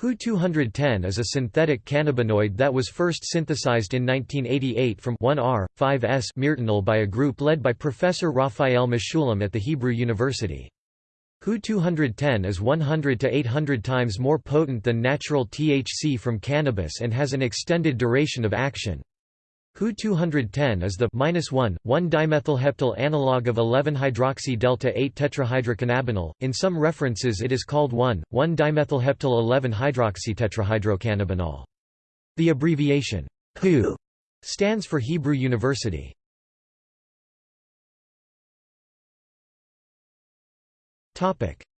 HU-210 is a synthetic cannabinoid that was first synthesized in 1988 from 1R-5S myrtanyl by a group led by Professor Raphael Mechoulam at the Hebrew University. HU-210 is 100 to 800 times more potent than natural THC from cannabis and has an extended duration of action. HU-210 is the 1, 1-dimethylheptyl analog of 11-hydroxy-delta-8 tetrahydrocannabinol. In some references it is called 1, 1-dimethylheptyl 11-hydroxytetrahydrocannabinol. The abbreviation HU stands for Hebrew University.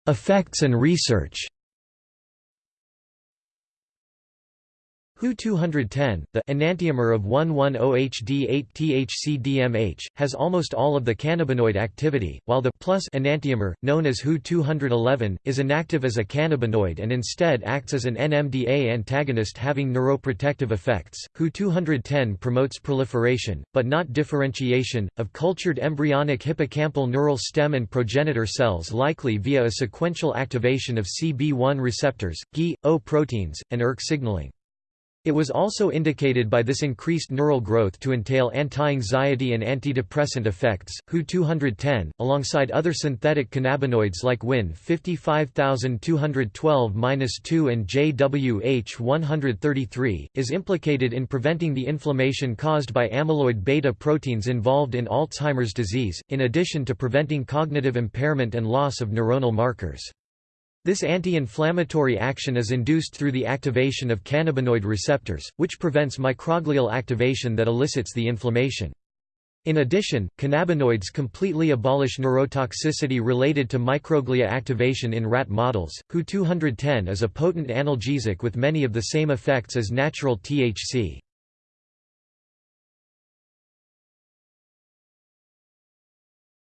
Effects and research HU-210, the enantiomer of 1,1-OHD8-THC-DMH, has almost all of the cannabinoid activity, while the plus enantiomer, known as HU-211, is inactive as a cannabinoid and instead acts as an NMDA antagonist having neuroprotective effects. HU-210 promotes proliferation, but not differentiation, of cultured embryonic hippocampal neural stem and progenitor cells likely via a sequential activation of CB1 receptors, GI, O proteins, and ERK signaling. It was also indicated by this increased neural growth to entail anti-anxiety and antidepressant effects. HU-210, alongside other synthetic cannabinoids like WIN 55212-2 and JWH-133, is implicated in preventing the inflammation caused by amyloid beta proteins involved in Alzheimer's disease, in addition to preventing cognitive impairment and loss of neuronal markers. This anti-inflammatory action is induced through the activation of cannabinoid receptors, which prevents microglial activation that elicits the inflammation. In addition, cannabinoids completely abolish neurotoxicity related to microglia activation in rat models. HU-210 is a potent analgesic with many of the same effects as natural THC.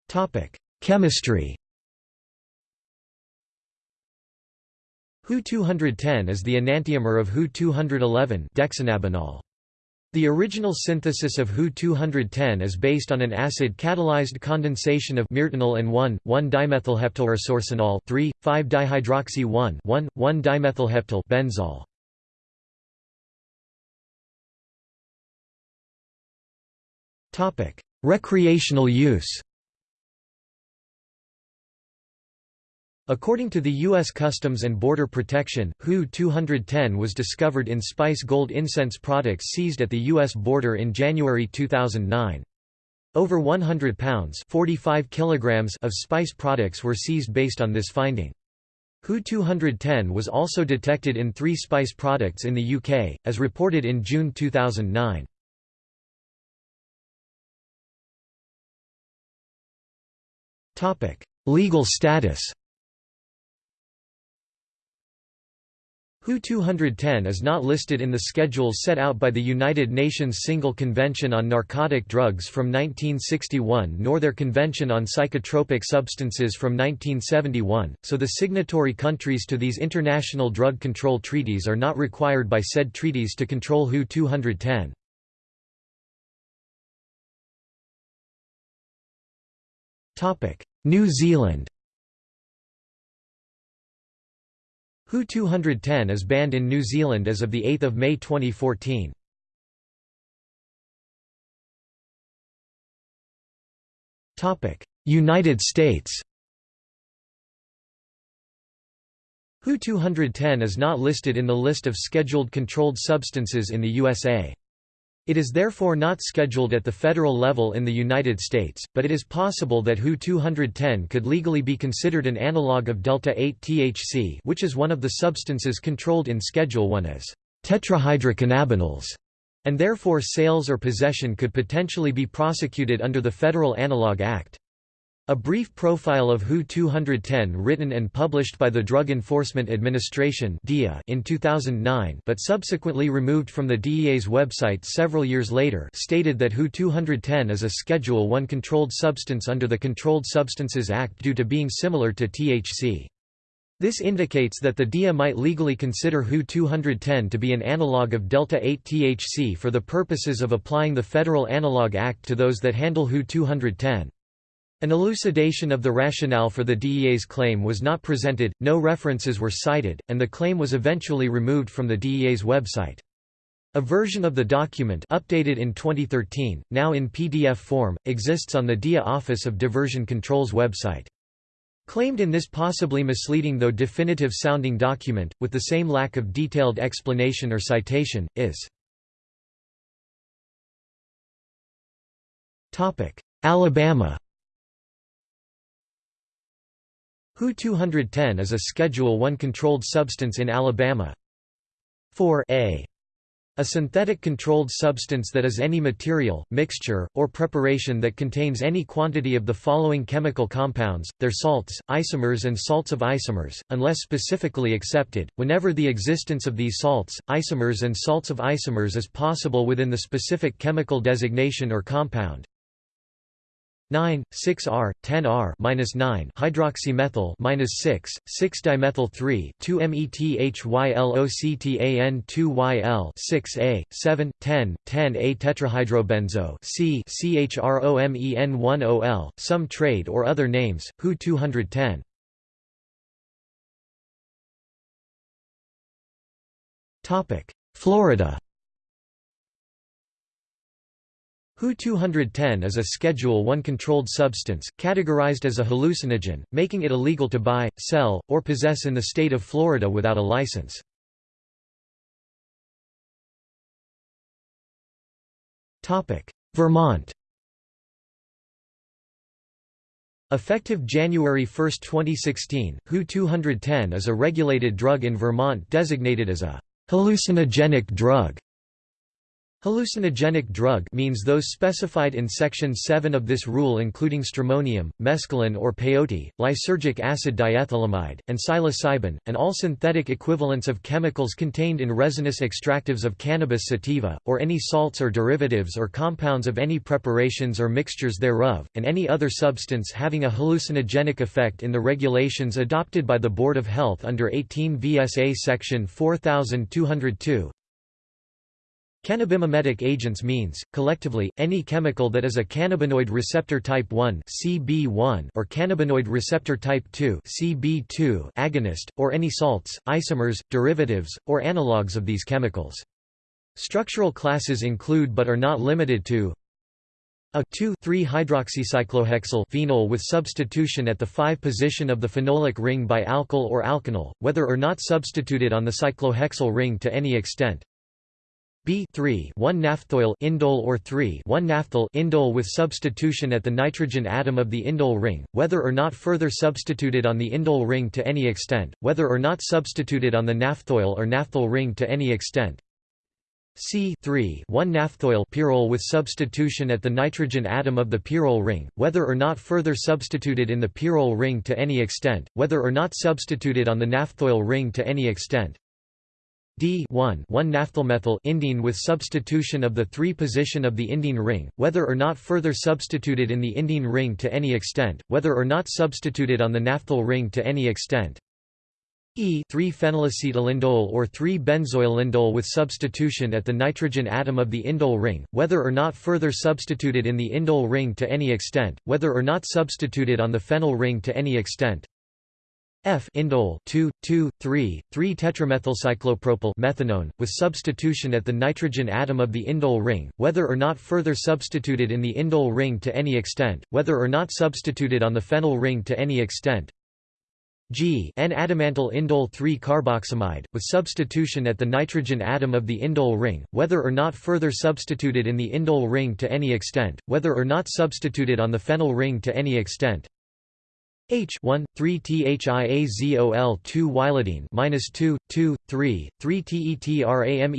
Topic: Chemistry HU-210 is the enantiomer of HU-211 dexanabinol. The original synthesis of HU-210 is based on an acid-catalyzed condensation of myrtanyl and 1,1-dimethylheptylresorcinol 3,5-dihydroxy 1,1-dimethylheptyl benzol. Topic: Recreational use. According to the U.S. Customs and Border Protection, HU-210 was discovered in Spice Gold incense products seized at the U.S. border in January 2009. Over 100 pounds 45 kilograms of spice products were seized based on this finding. HU-210 was also detected in three spice products in the UK, as reported in June 2009. Legal status HU-210 is not listed in the schedules set out by the United Nations Single Convention on Narcotic Drugs from 1961 nor their Convention on Psychotropic Substances from 1971, so the signatory countries to these international drug control treaties are not required by said treaties to control HU-210. New Zealand HU-210 is banned in New Zealand as of 8 May 2014. United States HU-210 is not listed in the list of scheduled controlled substances in the USA. It is therefore not scheduled at the federal level in the United States, but it is possible that HU-210 could legally be considered an analog of delta-8-THC which is one of the substances controlled in Schedule 1 as tetrahydrocannabinols, and therefore sales or possession could potentially be prosecuted under the Federal Analog Act. A brief profile of HU-210 written and published by the Drug Enforcement Administration in 2009 but subsequently removed from the DEA's website several years later stated that HU-210 is a Schedule 1 controlled substance under the Controlled Substances Act due to being similar to THC. This indicates that the DEA might legally consider HU-210 to be an analog of delta-8-THC for the purposes of applying the Federal Analog Act to those that handle HU-210. An elucidation of the rationale for the DEA's claim was not presented, no references were cited, and the claim was eventually removed from the DEA's website. A version of the document updated in 2013, now in PDF form, exists on the DEA Office of Diversion Control's website. Claimed in this possibly misleading though definitive sounding document, with the same lack of detailed explanation or citation, is Alabama HU-210 is a Schedule I controlled substance in Alabama. 4 a a synthetic controlled substance that is any material, mixture, or preparation that contains any quantity of the following chemical compounds, their salts, isomers and salts of isomers, unless specifically accepted, whenever the existence of these salts, isomers and salts of isomers is possible within the specific chemical designation or compound. 9, 6R, 10R minus 9 hydroxymethyl minus 6, 6-dimethyl 3, 2-methyloctan 2-YL 6A, 7, 10, 10A tetrahydrobenzo C CHROMEN1OL, some trade or other names, HU 210. Topic: Florida HU-210 is a Schedule I controlled substance, categorized as a hallucinogen, making it illegal to buy, sell, or possess in the state of Florida without a license. Vermont Effective January 1, 2016, HU-210 is a regulated drug in Vermont designated as a hallucinogenic drug Hallucinogenic drug means those specified in Section 7 of this rule including stramonium, mescaline or peyote, lysergic acid diethylamide, and psilocybin, and all synthetic equivalents of chemicals contained in resinous extractives of cannabis sativa, or any salts or derivatives or compounds of any preparations or mixtures thereof, and any other substance having a hallucinogenic effect in the regulations adopted by the Board of Health under 18 VSA Section 4202, Cannabimimetic agents means, collectively, any chemical that is a cannabinoid receptor type 1 CB1 or cannabinoid receptor type 2 CB2 agonist, or any salts, isomers, derivatives, or analogues of these chemicals. Structural classes include but are not limited to a 2,3-hydroxycyclohexyl phenol with substitution at the 5 position of the phenolic ring by alkyl or alkenyl, whether or not substituted on the cyclohexyl ring to any extent. B 3 1 naphthoyl indole or 3 1 naphthol indole with substitution at the nitrogen atom of the indole ring, whether or not further substituted on the indole ring to any extent, whether or not substituted on the naphthoyl or naphthol ring to any extent. C 3 1 naphthoyl pyrrole with substitution at the nitrogen atom of the pyrrole ring, whether or not further substituted in the pyrrole ring to any extent, whether or not substituted on the naphthoyl ring to any extent. D 1 1-naphthylmethyl indene with substitution of the 3 position of the indene ring, whether or not further substituted in the indene ring to any extent, whether or not substituted on the naphthol ring to any extent. E 3-phenylacetylindole or 3-benzoylindole with substitution at the nitrogen atom of the indole ring, whether or not further substituted in the indole ring to any extent, whether or not substituted on the phenyl ring to any extent. F indole 2 2 3 3 tetramethylcyclopropyl methanone with substitution at the nitrogen atom of the indole ring whether or not further substituted in the indole ring to any extent whether or not substituted on the phenyl ring to any extent. G N-adamantyl indole 3 carboxamide with substitution at the nitrogen atom of the indole ring whether or not further substituted in the indole ring to any extent whether or not substituted on the phenyl ring to any extent H 1 3 thiazol 2 ylidene minus 2 2 3 3 tetramethyl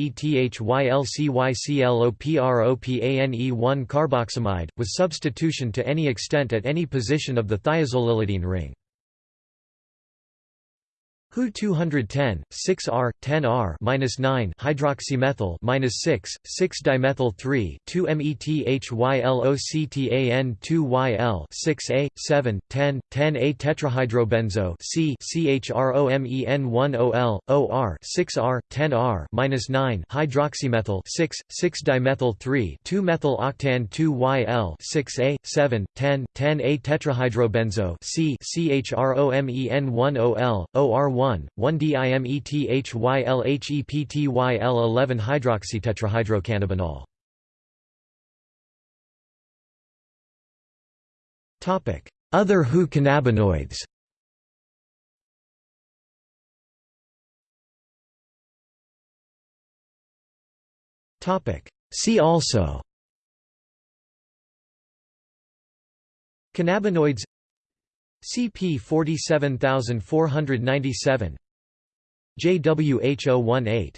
1 carboxamide with substitution to any extent at any position of the thiazolylidene ring Hu 210 6R 10R minus 9 hydroxymethyl minus 6 6 dimethyl 3 2 methyloctan 2 YL 6 A 7 10 10 A tetrahydrobenzo C CHROMEN 1 OL OR 6 R 10 R minus 9 hydroxymethyl 6 6 dimethyl 3 2 methyl octan 2 YL 6 A 7 10 10 A tetrahydrobenzo C CHROMEN 1 OL OR 1, 1-dimethylheptyl-11 hydroxytetrahydrocannabinol. Topic: Other HU cannabinoids? Topic. See also. Cannabinoids CP 47497 JWH018